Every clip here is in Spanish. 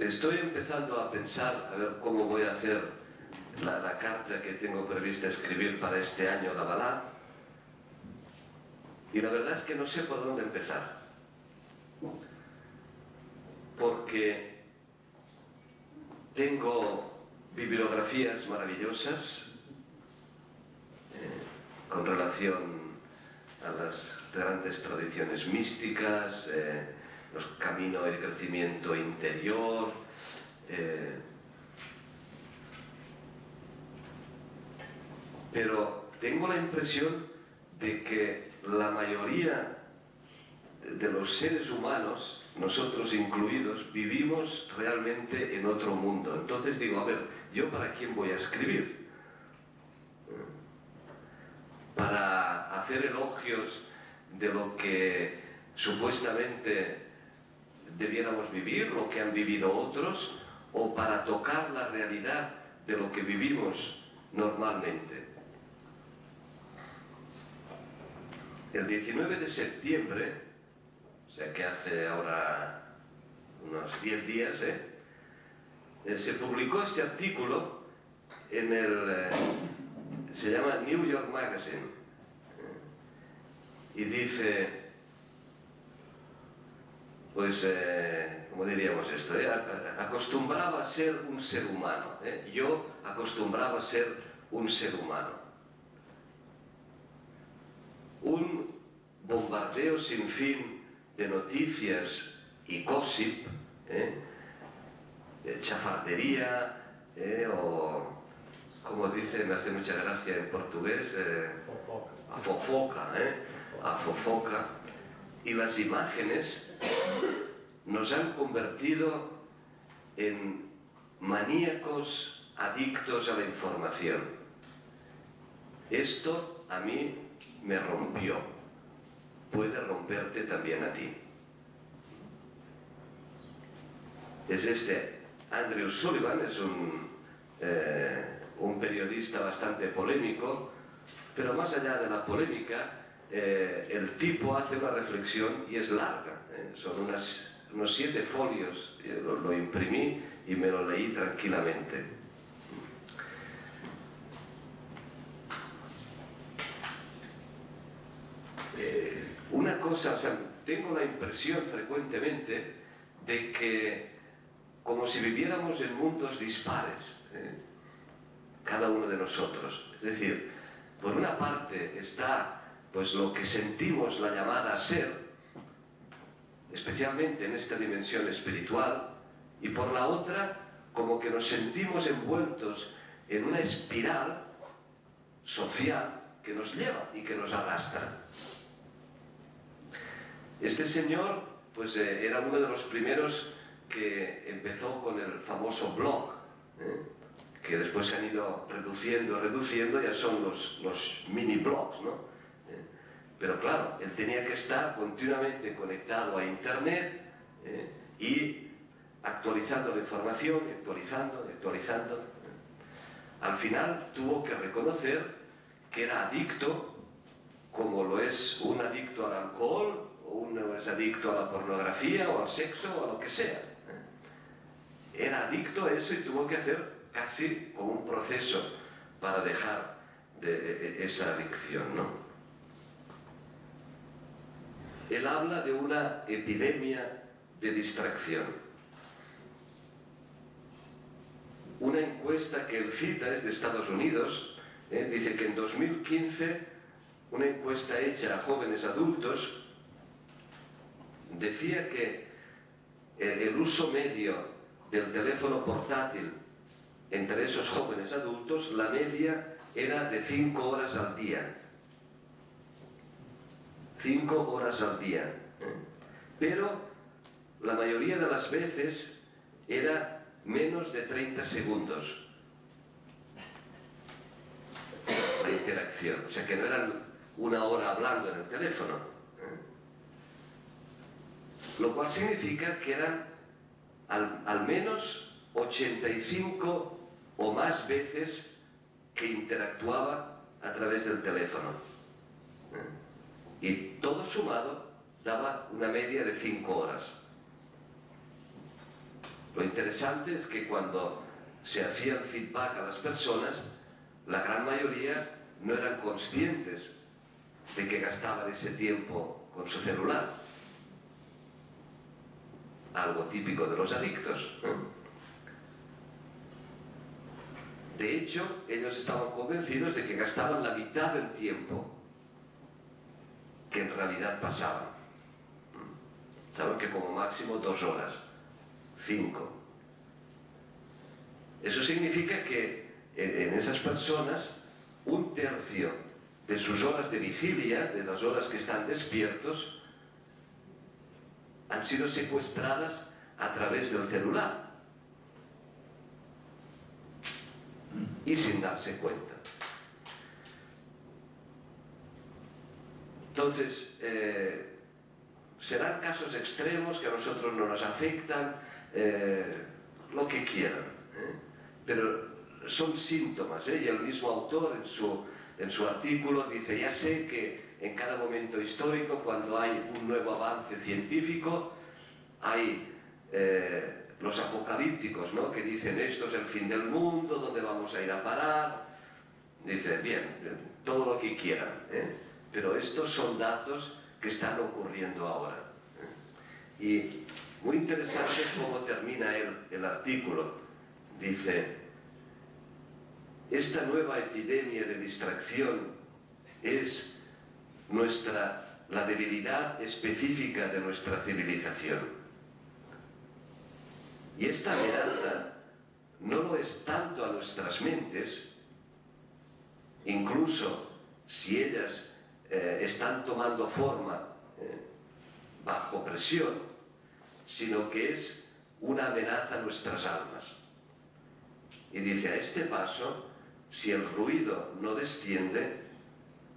Estoy empezando a pensar a ver cómo voy a hacer la, carta que tengo prevista escribir para este año la Balá. Y la verdad es que no sé por dónde empezar. Porque tengo bibliografías maravillosas eh, con relación a las grandes tradiciones místicas, eh, los caminos de crecimiento interior, eh, pero tengo la impresión de que la mayoría de los seres humanos, nosotros incluidos, vivimos realmente en otro mundo. Entonces digo, a ver, ¿yo para quién voy a escribir? Para hacer elogios de lo que supuestamente debiéramos vivir, lo que han vivido otros, o para tocar la realidad de lo que vivimos normalmente. El 19 de septiembre, o sea que hace ahora unos 10 días, ¿eh? Eh, se publicó este artículo en el... Eh, se llama New York Magazine y dice pues, eh, ¿cómo diríamos esto? Eh? Acostumbraba a ser un ser humano. Eh? Yo acostumbraba a ser un ser humano. Un bombardeo sin fin de noticias y gossip, ¿eh? chafardería, o como dice, me hace mucha gracia en portugués, a fofoca, ¿eh? a fofoca, y las imágenes nos han convertido en maníacos adictos a la información. Esto a mí me rompió, puede romperte también a ti. Es este Andrew Sullivan, es un, eh, un periodista bastante polémico, pero más allá de la polémica, eh, el tipo hace una reflexión y es larga, ¿eh? son unas, unos siete folios, lo, imprimí y me lo leí tranquilamente. Eh, una cosa, o sea, tengo la impresión frecuentemente de que como si viviéramos en mundos dispares, cada uno de nosotros. Es decir, por una parte está pues lo que sentimos la llamada a ser, especialmente en esta dimensión espiritual, y por la otra, como que nos sentimos envueltos en una espiral social que nos lleva y que nos arrastra. Este señor, pues eh, era uno de los primeros que empezó con el famoso blog, ¿eh? que después se han ido reduciendo, reduciendo, ya son los, los mini blogs, ¿no? Pero claro, él tenía que estar continuamente conectado a Internet eh, y actualizando la información, actualizando, actualizando. Al final tuvo que reconocer que era adicto, como lo es un adicto al alcohol, o uno es adicto a la pornografía, o al sexo, o a lo que sea. Era adicto a eso y tuvo que hacer casi como un proceso para dejar de, de esa adicción, ¿no? Él habla de una epidemia de distracción. Una encuesta que él cita es de Estados Unidos, ¿eh? dice que en 2015 una encuesta hecha a jóvenes adultos decía que el uso medio del teléfono portátil entre esos jóvenes adultos, la media era de 5 horas al día cinco horas al día. Pero la mayoría de las veces era menos de 30 segundos la interacción. O sea que no eran una hora hablando en el teléfono. ¿eh? Lo cual significa que eran al, al menos 85 o más veces que interactuaba a través del teléfono. ¿eh? Y todo sumado daba una media de 5 horas. Lo interesante es que cuando se hacía el feedback a las personas, la gran mayoría no eran conscientes de que gastaban ese tiempo con su celular. Algo típico de los adictos. De hecho, ellos estaban convencidos de que gastaban la mitad del tiempo que en realidad pasaban. Saben que como máximo dos horas, cinco. Eso significa que en esas personas un tercio de sus horas de vigilia, de las horas que están despiertos, han sido secuestradas a través del celular y sin darse cuenta. Entonces, eh, serán casos extremos que a nosotros no nos afectan, eh, lo que quieran, ¿eh? pero son síntomas, y el mismo autor en su, artículo dice, ya sé que en cada momento histórico, cuando hay un nuevo avance científico, hay los apocalípticos, ¿no? que dicen esto es el fin del mundo, ¿dónde vamos a ir a parar? Dice, bien, todo lo que quieran. Pero estos son datos que están ocurriendo ahora. Y muy interesante cómo termina el, el artículo. Dice, esta nueva epidemia de distracción es nuestra, la debilidad específica de nuestra civilización. Y esta amenaza no lo es tanto a nuestras mentes, incluso si ellas eh, están tomando forma eh, bajo presión, sino que es una amenaza a nuestras almas. Y dice, a este paso, si el ruido no desciende,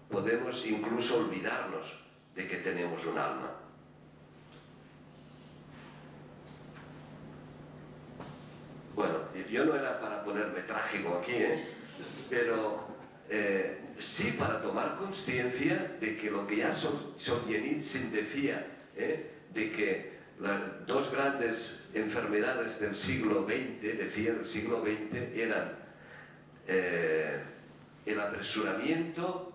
podemos incluso olvidarnos de que tenemos un alma. Bueno, yo no era para ponerme trágico aquí, ¿eh? pero eh, sí para tomar conciencia de que lo que ya Solzhenitsyn decía, ¿eh? de que las dos grandes enfermedades del siglo XX, decía el siglo XX, eran el apresuramiento,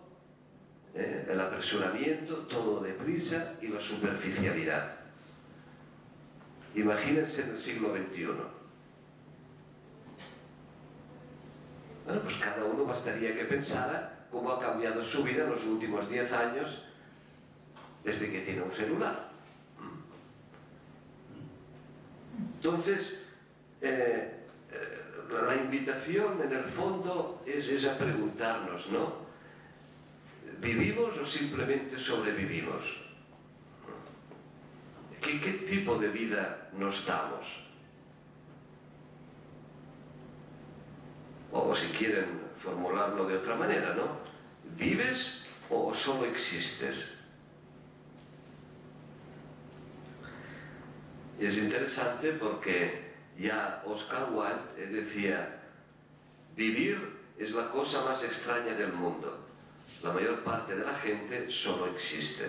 el apresuramiento, todo deprisa y la superficialidad. Imagínense en el siglo XXI Bueno, pues cada uno bastaría que pensara cómo ha cambiado su vida en los últimos 10 años desde que tiene un celular. Entonces, eh, eh, la invitación en el fondo es, a preguntarnos, ¿no? ¿Vivimos o simplemente sobrevivimos? ¿Qué, qué tipo de vida nos damos? O si quieren formularlo de otra manera, ¿no? ¿Vives o solo existes? Y es interesante porque ya Oscar Wilde decía, vivir es la cosa más extraña del mundo. La mayor parte de la gente solo existe.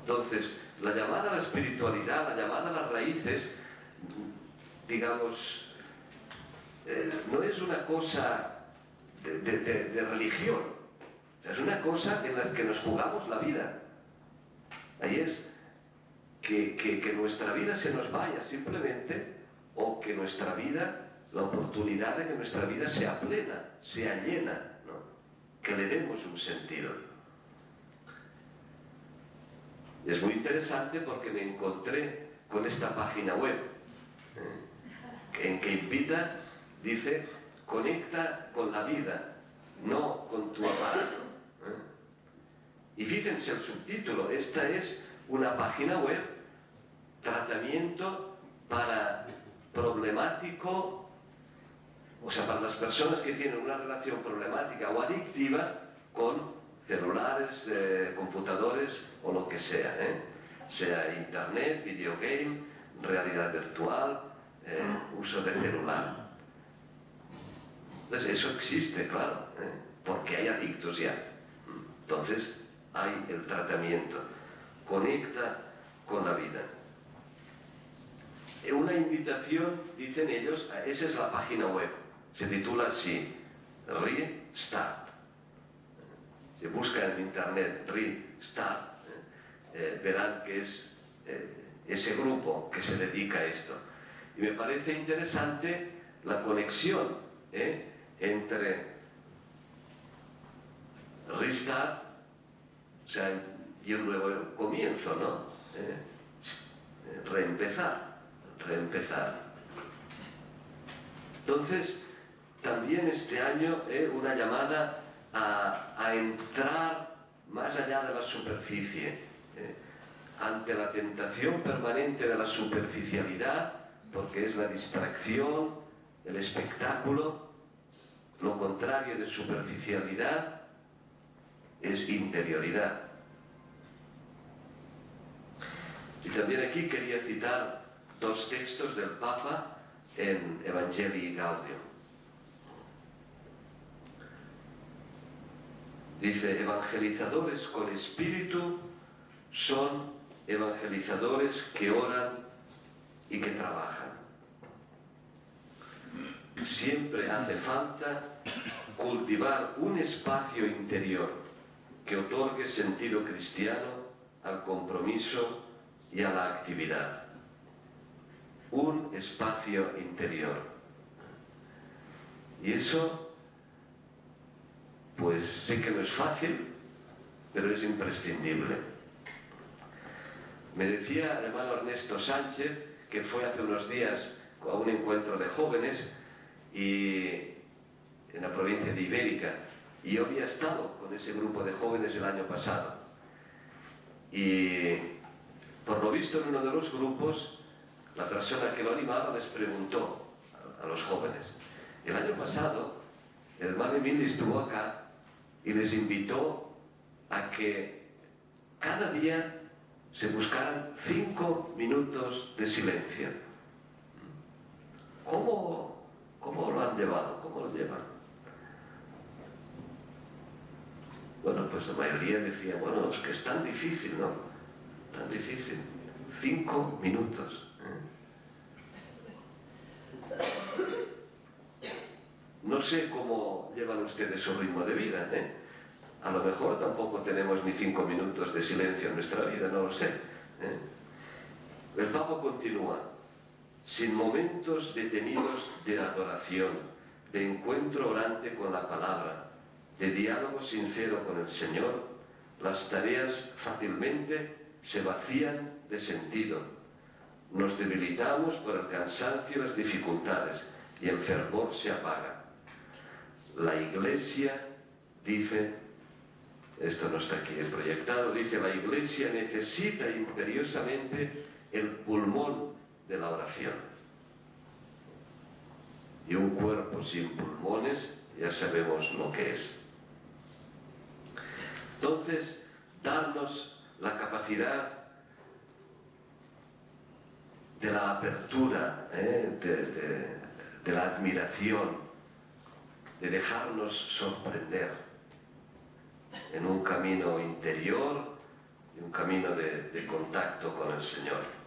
Entonces, la llamada a la espiritualidad, la llamada a las raíces, digamos, eh, no es una cosa de, religión, es una cosa en la que nos jugamos la vida. Ahí es que, nuestra vida se nos vaya simplemente o que nuestra vida, la oportunidad de que nuestra vida sea plena, sea llena, que le demos un sentido. Es muy interesante porque me encontré con esta página web ¿eh? en que invita dice, conecta con la vida, no con tu aparato. ¿eh? Y fíjense el subtítulo, esta es una página web, tratamiento para problemático, o sea, para las personas que tienen una relación problemática o adictiva con celulares, eh, computadores o lo que sea, ¿eh? sea internet, videogame, realidad virtual, uso de celular. Entonces eso existe, claro, ¿eh? porque hay adictos ya. Entonces hay el tratamiento, conecta con la vida. una invitación, dicen ellos, esa es la página web, se titula así, Restart. Se busca en internet Restart, eh, verán que es eh, ese grupo que se dedica a esto. Y me parece interesante la conexión ¿eh? Entre Restart o sea, y un nuevo comienzo, ¿no? reempezar, reempezar. Entonces, también este año una llamada a, entrar más allá de la superficie, ante la tentación permanente de la superficialidad, porque es la distracción, el espectáculo, lo contrario de superficialidad es interioridad. Y también aquí quería citar dos textos del Papa en Evangelii Gaudium. Dice, evangelizadores con espíritu son evangelizadores que oran y que trabajan. Siempre hace falta cultivar un espacio interior que otorgue sentido cristiano al compromiso y a la actividad. Un espacio interior. Y eso, pues sé que no es fácil, pero es imprescindible. Me decía el hermano Ernesto Sánchez, que fue hace unos días a un encuentro de jóvenes y en la provincia de Ibérica, y yo había estado con ese grupo de jóvenes el año pasado. Y por lo visto en uno de los grupos, la persona que lo animaba les preguntó a, los jóvenes, el año pasado el hermano Emilio estuvo acá y les invitó a que cada día se buscaran cinco minutos de silencio. ¿Cómo, cómo lo han llevado? ¿Cómo lo llevan? Bueno, pues la mayoría decía, bueno, es que es tan difícil, ¿no? Tan difícil. Cinco minutos. No sé cómo llevan ustedes su ritmo de vida, ¿eh? A lo mejor tampoco tenemos ni cinco minutos de silencio en nuestra vida, no lo sé. ¿eh? El Papa continúa, sin momentos detenidos de adoración, de encuentro orante con la palabra, de diálogo sincero con el Señor, las tareas fácilmente se vacían de sentido. Nos debilitamos por el cansancio y las dificultades y el fervor se apaga. La Iglesia, dice esto no está aquí proyectado, dice la Iglesia necesita imperiosamente el pulmón de la oración. Y un cuerpo sin pulmones ya sabemos lo que es. Entonces, darnos la capacidad de la apertura, ¿eh? de la admiración, de dejarnos sorprender en un camino interior y un camino de, de contacto con el Señor.